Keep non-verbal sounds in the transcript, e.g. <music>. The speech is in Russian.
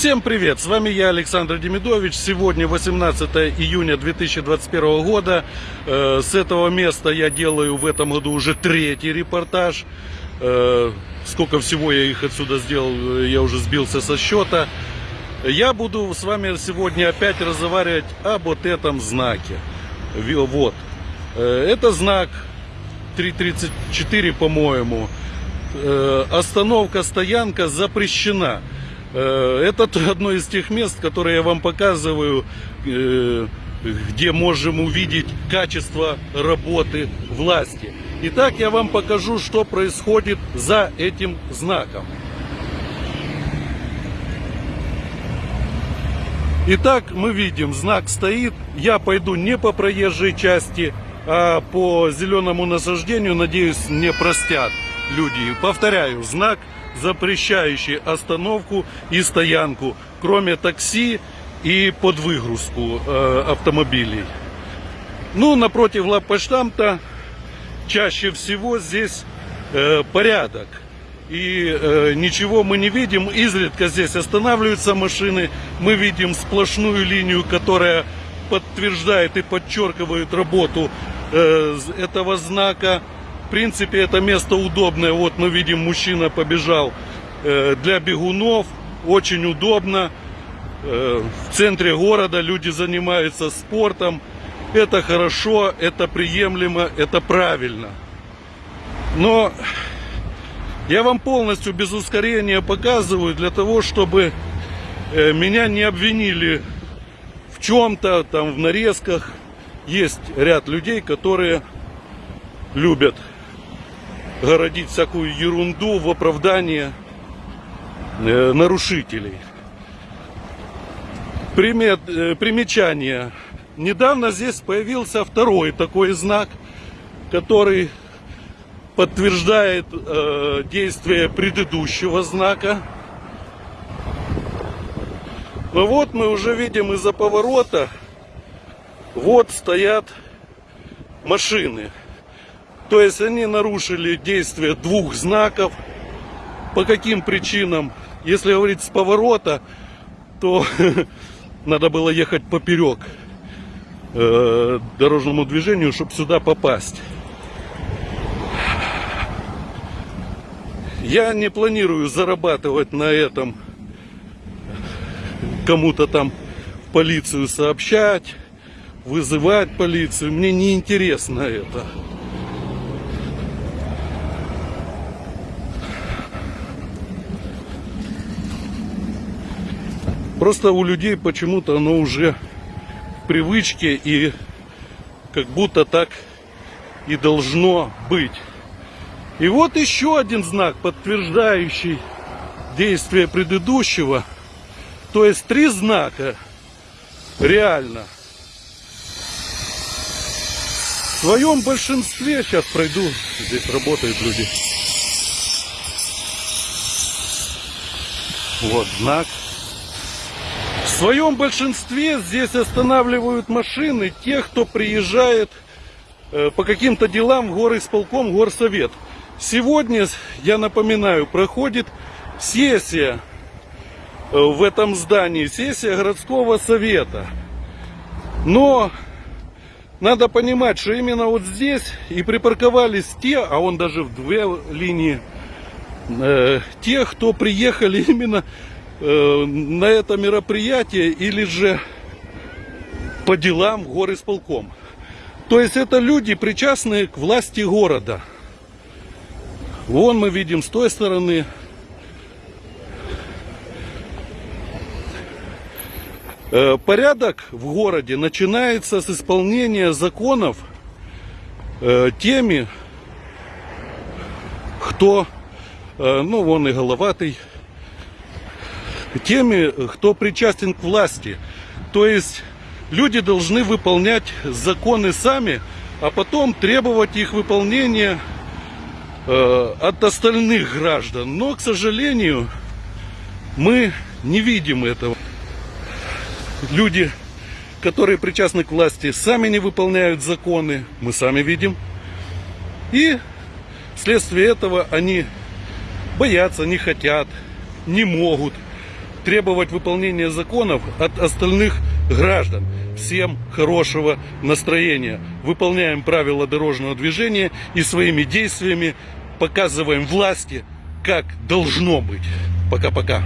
Всем привет! С вами я, Александр Демидович. Сегодня 18 июня 2021 года. Э, С этого места я делаю в этом году уже третий репортаж. Э, Сколько всего я их отсюда сделал, я уже сбился со счета. Я буду с вами сегодня опять разговаривать об вот этом знаке. Вот. Э, Это знак 334, по-моему. Э, Остановка, стоянка запрещена. Э, Это <laughs> одно из тех мест, которые я вам показываю, э, где можем увидеть качество работы власти. Итак, я вам покажу, что происходит за этим знаком. Итак, мы видим, знак стоит. Я пойду не по проезжей части, а по зеленому насаждению. Надеюсь, мне простят люди. Повторяю, знак, запрещающий остановку и стоянку, кроме такси и под выгрузку э, автомобилей. Ну, напротив лаппоштамта чаще всего здесь э, порядок. И э, ничего мы не видим. Изредка здесь останавливаются машины. Мы видим сплошную линию, которая подтверждает и подчеркивает работу э, этого знака. Принципе, это место удобное. Вот мы видим, мужчина побежал э, для бегунов. Очень удобно. Э, в центре города люди занимаются спортом. Это хорошо, это приемлемо, это правильно. Но я вам полностью без ускорения показываю для того, чтобы э, меня не обвинили в чем-то, там в нарезках. Есть ряд людей, которые любят городить всякую ерунду в оправдание э, нарушителей. Примет, э, примечание. Недавно здесь появился второй такой знак, который подтверждает э, действие предыдущего знака. Но вот мы уже видим из-за поворота, вот стоят машины. То есть они нарушили действие двух знаков. По каким причинам? Если говорить с поворота, то <laughs> надо было ехать поперек э, дорожному движению, чтобы сюда попасть. Я не планирую зарабатывать на этом, кому-то там в полицию сообщать, вызывать полицию. Мне не интересно это. Просто у людей почему-то оно уже в привычке и как будто так и должно быть. И вот еще один знак, подтверждающий действие предыдущего. То есть три знака реально. В своем большинстве, сейчас пройду, здесь работают люди. Вот знак. Своем большинстве здесь останавливают машины тех, кто приезжает э, по каким-то делам в горисполком, горсовет. Сегодня, я напоминаю, проходит сессия э, в этом здании, сессия городского совета. Но надо понимать, что именно вот здесь и припарковались те, а он даже в две линии, э, те, кто приехали <laughs> именно э, на это мероприятие или же по делам в горисполком. То есть это люди, причастные к власти города. Вон мы видим с той стороны. Э, Порядок в городе начинается с исполнения законов э, теми, кто, ну вон и головатый, теми, кто причастен к власти. То есть люди должны выполнять законы сами, а потом требовать их выполнения э, от остальных граждан. Но, к сожалению, мы не видим этого. Люди, которые причастны к власти, сами не выполняют законы, мы сами видим. И вследствие этого они боятся, не хотят, не могут требовать выполнения законов от остальных граждан. Всем хорошего настроения. Выполняем правила дорожного движения и своими действиями показываем власти, как должно быть. Пока-пока.